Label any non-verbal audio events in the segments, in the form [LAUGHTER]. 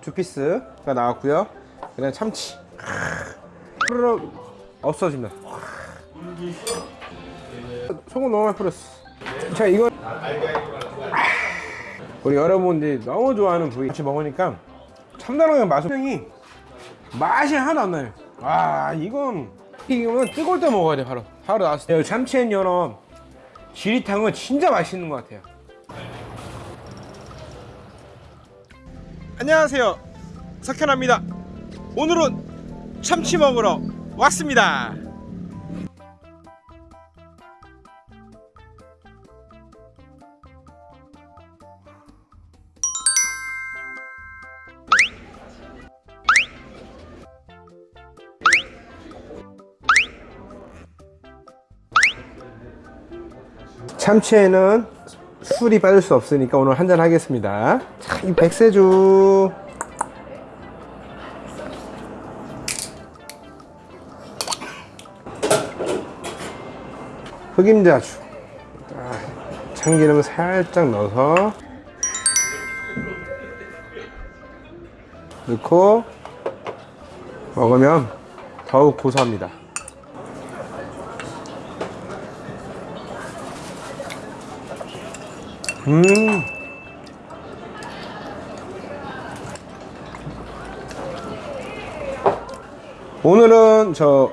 두 piece가 나왔고요. 그 다음에 참치. 후루룩 없어집니다. 소금 너무 많이 뿌렸어. 자 이건 우리 여러분들이 너무 좋아하는 부위 같이 먹으니까 참다랑어 맛이 맛이 하나도 안 나요. 와 이건 이거는 뜨거울 때 먹어야 돼 바로. 바로 나왔을 때. 참치 and 연어 지리탕은 진짜 맛있는 것 같아요 안녕하세요. 석현아입니다. 오늘은 참치 먹으러 왔습니다. 참치에는 술이 빠질 수 없으니까 오늘 한잔 하겠습니다. 자, 이 백세주. 흑임자주. 자, 참기름 살짝 넣어서 넣고 먹으면 더욱 고소합니다 음. 오늘은 저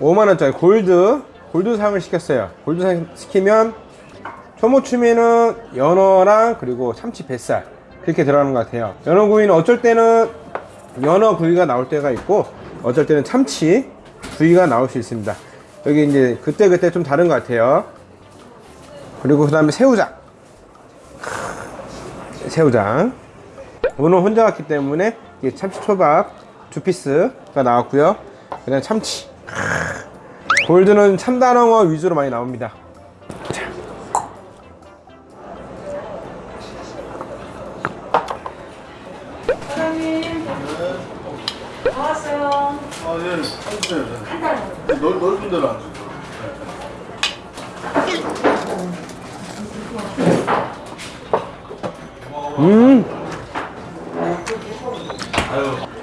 5만원짜리 골드 골드상을 시켰어요. 골드상 시키면 초무추미는 연어랑 그리고 참치 뱃살 그렇게 들어가는 것 같아요. 연어구이는 어쩔 때는 연어 구이가 나올 때가 있고 어쩔 때는 참치 구이가 나올 수 있습니다. 여기 이제 그때그때 좀 다른 것 같아요. 그리고 그 다음에 새우장 새우장 오늘 혼자 왔기 때문에 참치초밥 두 피스가 나왔고요 그 다음에 참치 골드는 참다랑어 위주로 많이 나옵니다 자. 사장님 나왔어요. 아, 예, 해주세요. 넓, 넓은 데로 앉으세요.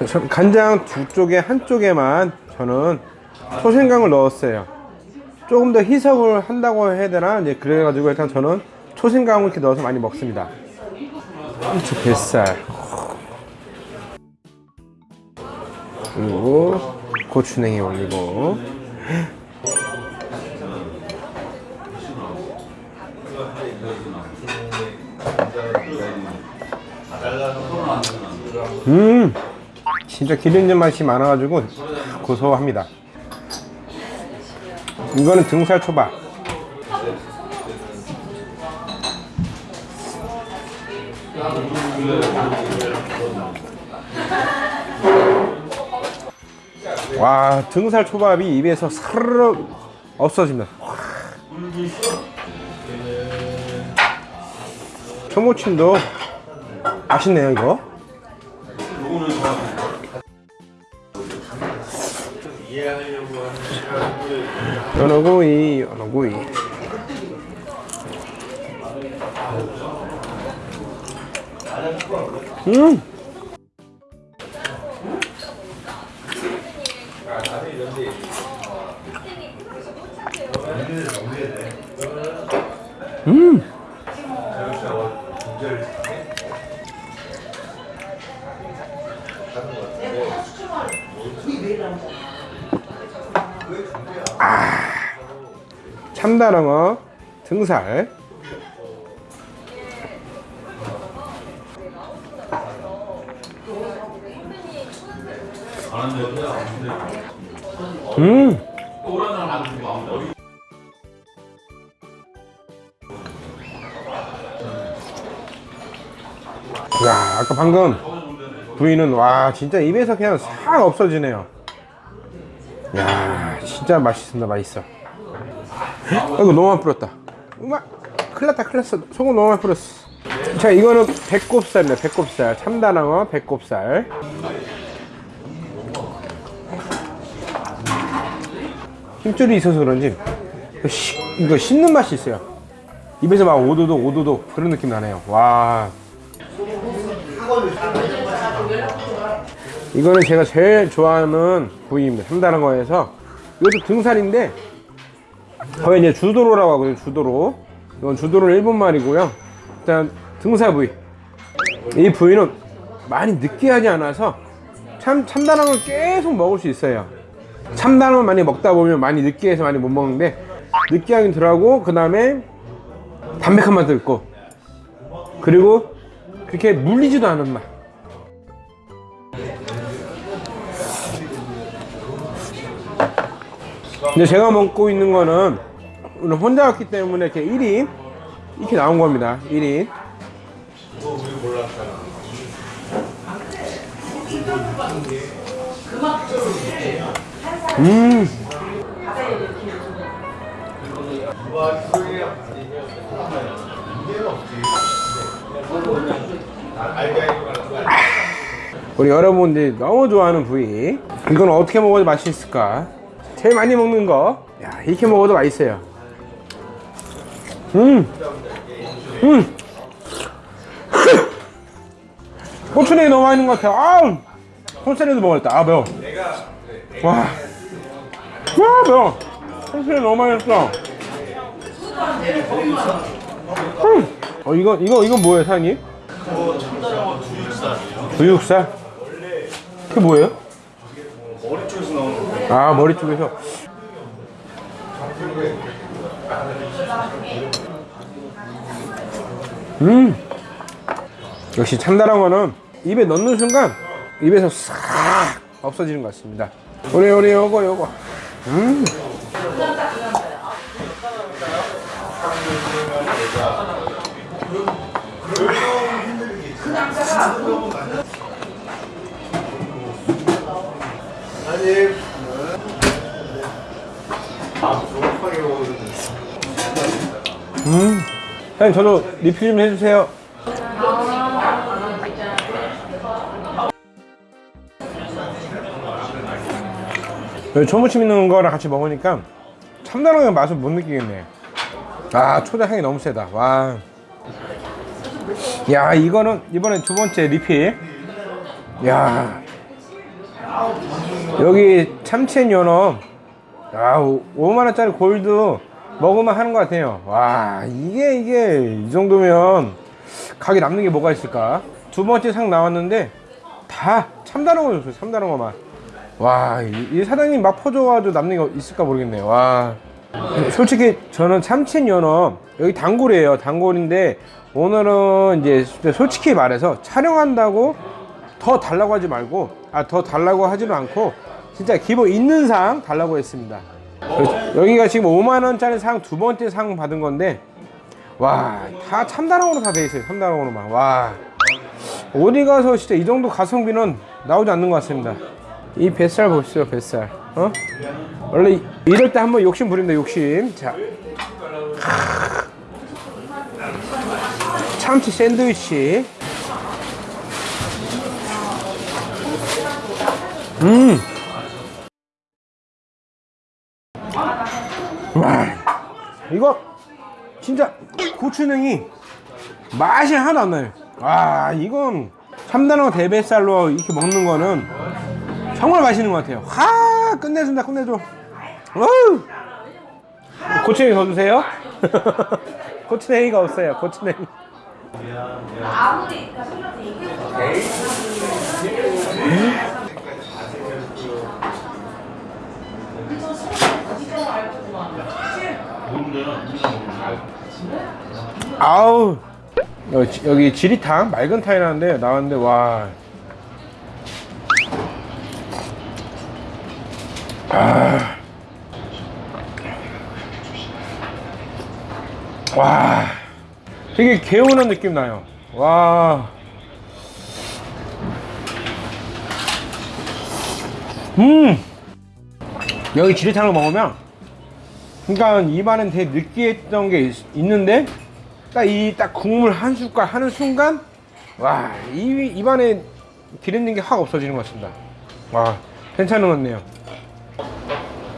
저- 간장 두 쪽에 한쪽에만 저는 초생강을 넣었어요. 조금 더 희석을 한다고 해야 되나? 이제 그래가지고 일단 저는 초생강을 이렇게 넣어서 많이 먹습니다. 참치 뱃살. 그리고 고추냉이 올리고 음 진짜 기름진 맛이 많아가지고 고소합니다. 이거는 등살 초밥. 와 등살 초밥이 입에서 사르르 없어집니다. 초무침도 맛있네요 이거. 연어구이 연어구이. 음! 음. 참다랑어 등살. 음. 야 아까 방금 부위는 와 진짜 입에서 그냥 싹 없어지네요. 야 진짜 맛있습니다 맛있어 이거 너무 많이 뿌렸다. 음악 큰일 났다 큰일 났어. 소금 너무 많이 뿌렸어. 자 이거는 배꼽살이네 배꼽살. 참다랑어? 배꼽살. 힘줄이 있어서 그런지 이거 씹- 이거 씹는 맛이 있어요. 입에서 막 오도독 오도독 그런 느낌 나네요. 와. 이거는 제가 제일 좋아하는 부위입니다. 삼다른 거에서. 이것도 등살인데 거의 이제 주도로라고 하거든요. 주도로. 이건 주도로 일본 말이고요. 일단 등살 부위. 이 부위는 많이 느끼하지 않아서 참 참다란 걸 계속 먹을 수 있어요. 참다란 걸 많이 먹다 보면 많이 느끼해서 많이 못 먹는데 느끼하긴 덜하고 그 다음에 담백한 맛도 있고 그리고 그렇게 물리지도 않은 맛. 근데 제가 먹고 있는 거는 오늘 혼자 왔기 때문에 이렇게 1인 이렇게 나온 겁니다. 1인. 음. 우리 여러분들이 너무 좋아하는 부위 이건 어떻게 먹어도 맛있을까 제일 많이 먹는 거. 야, 이렇게 먹어도 맛있어요. 음, 음. [LAUGHS] 고추냉이 너무 맛있는 것 같아 아, 콘세레도 먹었다. 아 매워. 와, 와 매워. 콘세레 너무 맛있어. 음. 어 이거 이거 이거 뭐예요 사장님? 두육살? 그게 뭐예요? 머리 쪽에서 나오는 거. 아 머리 쪽에서. 음! 역시 참다란 거는 입에 넣는 순간 입에서 싹 없어지는 것 같습니다. 우리 우리 요거 요거. 음! 아니. 음. 사장님 저도 리필 좀 해주세요. 초무침 있는 거랑 같이 먹으니까 참다랑의 맛을 못 느끼겠네. 아 초장 향이 너무 세다. 와. 야 이거는 이번에 두 번째 리필. 야. 여기 참치앤 연어 야 5만원짜리 골드 먹으면 하는 것 같아요. 와 이게 이게 이 정도면 가게 남는 게 뭐가 있을까? 두 번째 상 나왔는데 다 참다른 거 줬어요 참다른 거만. 와이 이 사장님 맛 퍼줘가지고 남는 게 있을까 모르겠네요. 와. 솔직히 저는 참치앤 연어 여기 단골이에요. 단골인데 오늘은 이제 솔직히 말해서 촬영한다고 더 달라고 하지 말고 아 더 달라고 하지는 않고 진짜 기본 있는 상 달라고 했습니다. 여기가 지금 5만원짜리 상 두 번째 상 받은 건데 와 다 참다랑으로 다 돼 있어요 참다랑으로만. 와. 어디 가서 진짜 이 정도 가성비는 나오지 않는 것 같습니다. 이 뱃살 보시죠 뱃살. 어? 원래 이- 이럴 때 한번 욕심 부린다 욕심. 자. 참치 샌드위치. 음. 고추냉이 맛이 하나도 안 나요. 와, 이건 참다랑 대뱃살로 이렇게 먹는 거는 정말 맛있는 것 같아요. 하, 끝내준다, 끝내줘. 어우. 고추냉이 더 주세요. [LAUGHS] 고추냉이가 없어요, 고추냉이. 아우 여기, 여기 지리탕 맑은 탕이라는데 나왔는데 와. 아. 와. 되게 개운한 느낌 나요. 와. 음. 여기 지리탕을 먹으면 그러니까 입안은 되게 느끼했던 게 있, 있는데 딱 이 딱 국물 한 숟갈 하는 순간 와 이, 입안에 기름진 게 확 없어지는 것 같습니다. 와 괜찮은 것 같네요.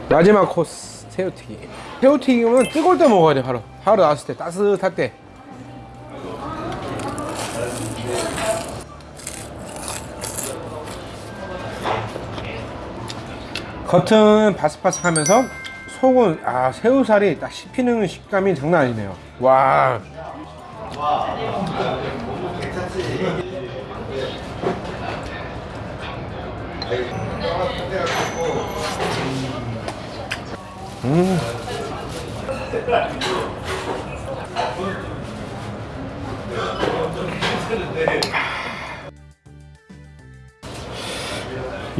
마지막 코스 새우튀김. 새우튀김은 뜨거울 때 먹어야 돼 바로. 바로 나왔을 때 따뜻할 때. 겉은 바삭바삭하면서 속은 아 새우살이 딱 씹히는 식감이 장난 아니네요. 와. 음.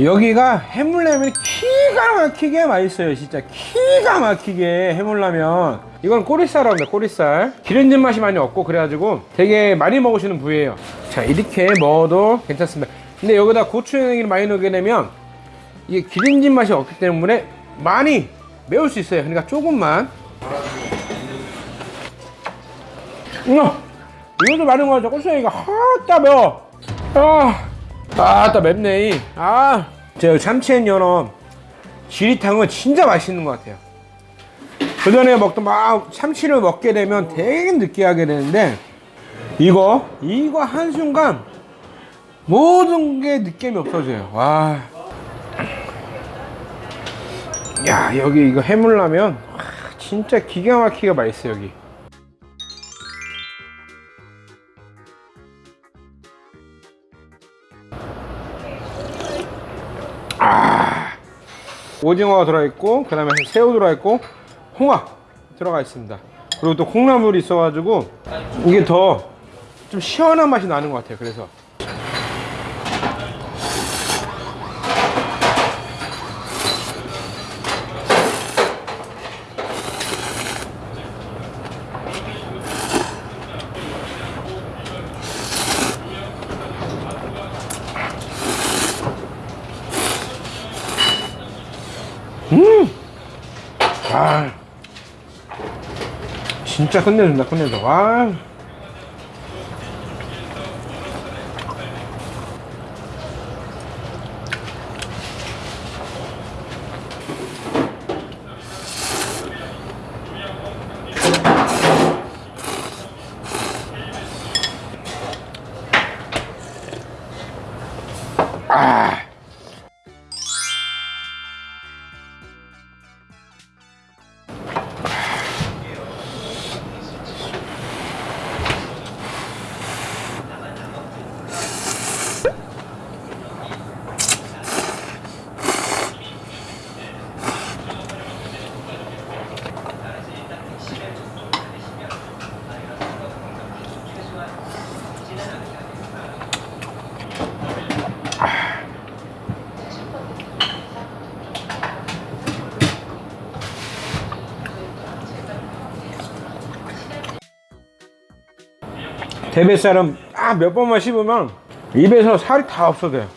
여기가 해물라면이 기가 막히게 맛있어요 진짜. 기가 막히게 해물라면. 이건 꼬리살이라고 합니다 꼬리살. 기름진 맛이 많이 없고 그래가지고 되게 많이 먹으시는 부위예요. 자 이렇게 먹어도 괜찮습니다. 근데 여기다 고추냉이를 많이 넣게 되면 이게 기름진 맛이 없기 때문에 많이 매울 수 있어요. 그러니까 조금만. 음, 이것도 많은 거 같아 고추냉이가 하따 매워. 아 아따 맵네 이. 아 제가 참치앤 연어 지리탕은 진짜 맛있는 것 같아요 그 전에 먹던 막 참치를 먹게 되면 되게 느끼하게 되는데 이거 이거 한순간 모든 게 느낌이 없어져요 와. 야 여기 이거 해물라면 와, 진짜 기가 막히게 맛있어 여기 오징어가 들어있고 그 다음에 새우 들어있고 홍합 들어가 있습니다. 그리고 또 콩나물이 있어가지고 이게 더 좀 시원한 맛이 나는 것 같아요. 그래서 진짜 끝내준다 끝내줘 와 아. 대뱃살은 딱몇 번만 씹으면 입에서 살이 다 없어져요